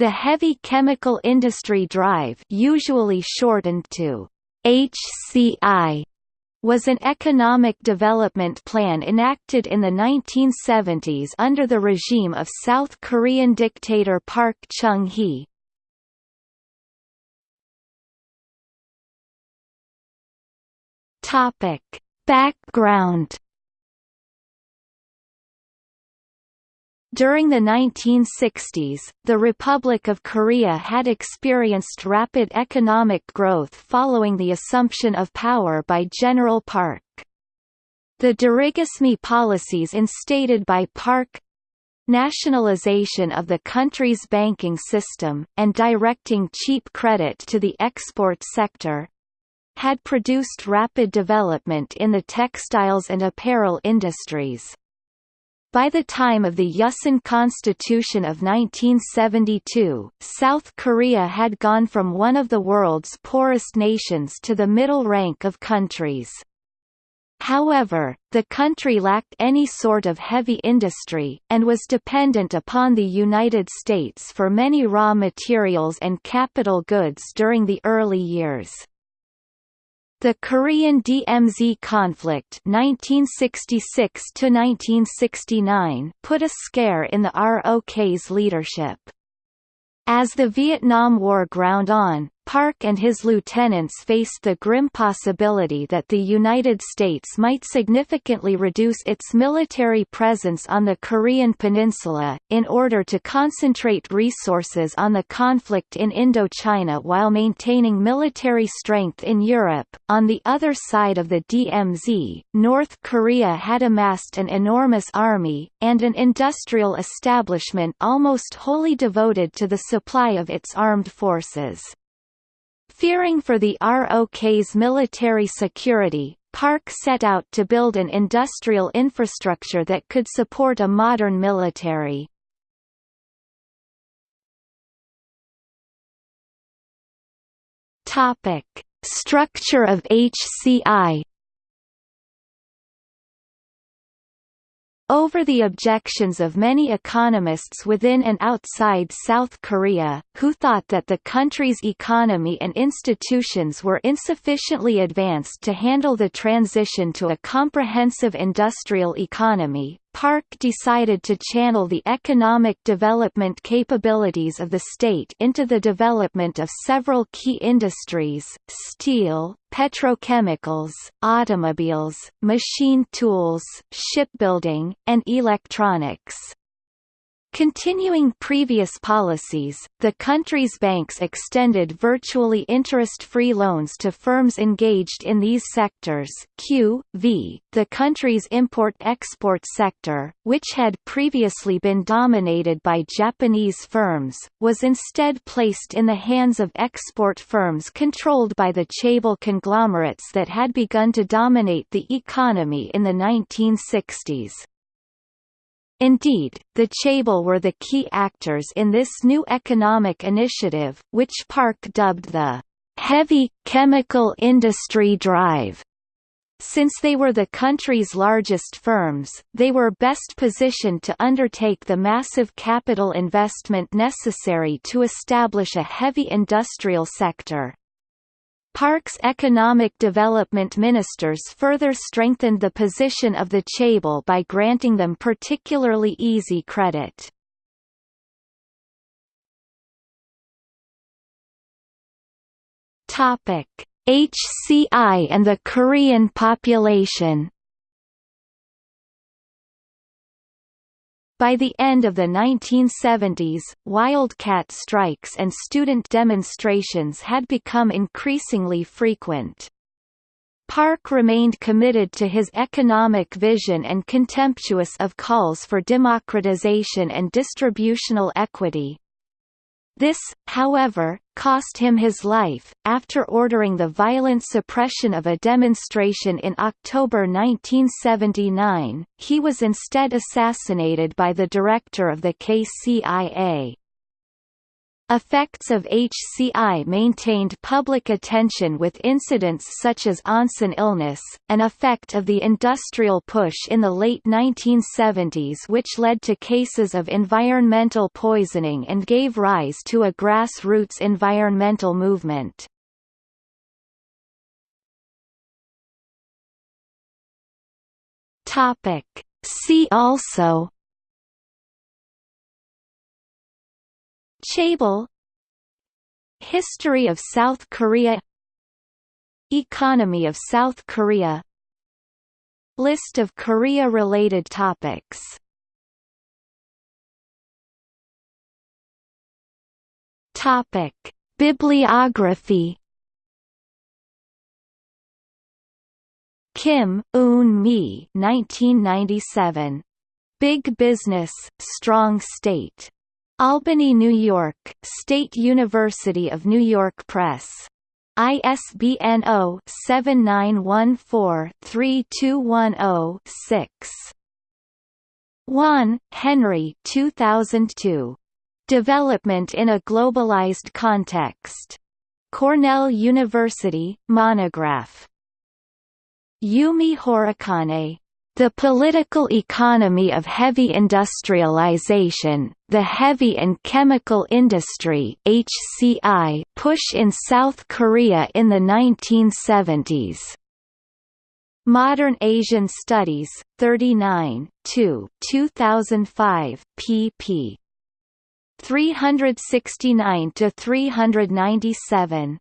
The Heavy Chemical Industry Drive usually shortened to HCI was an economic development plan enacted in the 1970s under the regime of South Korean dictator Park Chung-hee. Topic: Background During the 1960s, the Republic of Korea had experienced rapid economic growth following the assumption of power by General Park. The dirigisme policies instated by Park nationalization of the country's banking system, and directing cheap credit to the export sector had produced rapid development in the textiles and apparel industries. By the time of the Yusin Constitution of 1972, South Korea had gone from one of the world's poorest nations to the middle rank of countries. However, the country lacked any sort of heavy industry, and was dependent upon the United States for many raw materials and capital goods during the early years. The Korean DMZ conflict 1966 put a scare in the ROK's leadership. As the Vietnam War ground on, Park and his lieutenants faced the grim possibility that the United States might significantly reduce its military presence on the Korean peninsula, in order to concentrate resources on the conflict in Indochina while maintaining military strength in Europe. On the other side of the DMZ, North Korea had amassed an enormous army, and an industrial establishment almost wholly devoted to the supply of its armed forces. Fearing for the ROK's military security, Park set out to build an industrial infrastructure that could support a modern military. Structure of HCI Over the objections of many economists within and outside South Korea, who thought that the country's economy and institutions were insufficiently advanced to handle the transition to a comprehensive industrial economy, Park decided to channel the economic development capabilities of the state into the development of several key industries, steel, petrochemicals, automobiles, machine tools, shipbuilding, and electronics. Continuing previous policies, the country's banks extended virtually interest-free loans to firms engaged in these sectors Q, v, the country's import-export sector, which had previously been dominated by Japanese firms, was instead placed in the hands of export firms controlled by the chaebol conglomerates that had begun to dominate the economy in the 1960s. Indeed, the Chaebol were the key actors in this new economic initiative, which Park dubbed the heavy, chemical industry drive. Since they were the country's largest firms, they were best positioned to undertake the massive capital investment necessary to establish a heavy industrial sector. Park's economic development ministers further strengthened the position of the Chaebol by granting them particularly easy credit. HCI and the Korean population By the end of the 1970s, wildcat strikes and student demonstrations had become increasingly frequent. Park remained committed to his economic vision and contemptuous of calls for democratization and distributional equity. This, however, cost him his life. After ordering the violent suppression of a demonstration in October 1979, he was instead assassinated by the director of the KCIA. Effects of HCI maintained public attention with incidents such as Onsan illness, an effect of the industrial push in the late 1970s which led to cases of environmental poisoning and gave rise to a grassroots environmental movement. See also Chaebol History of South Korea Economy of South Korea List of Korea-related topics Topic: Bibliography. Kim, Eun Mee, 1997. Big Business, Strong State. Albany, New York, State University of New York Press. ISBN 0-7914-3210-6. 1, Henry 2002. Development in a Globalized Context. Cornell University, monograph. Yumi Horikane, the political economy of heavy industrialization, the heavy and chemical industry HCI push in South Korea in the 1970s. Modern Asian Studies, 39, 2 2005, pp. 369 to 397.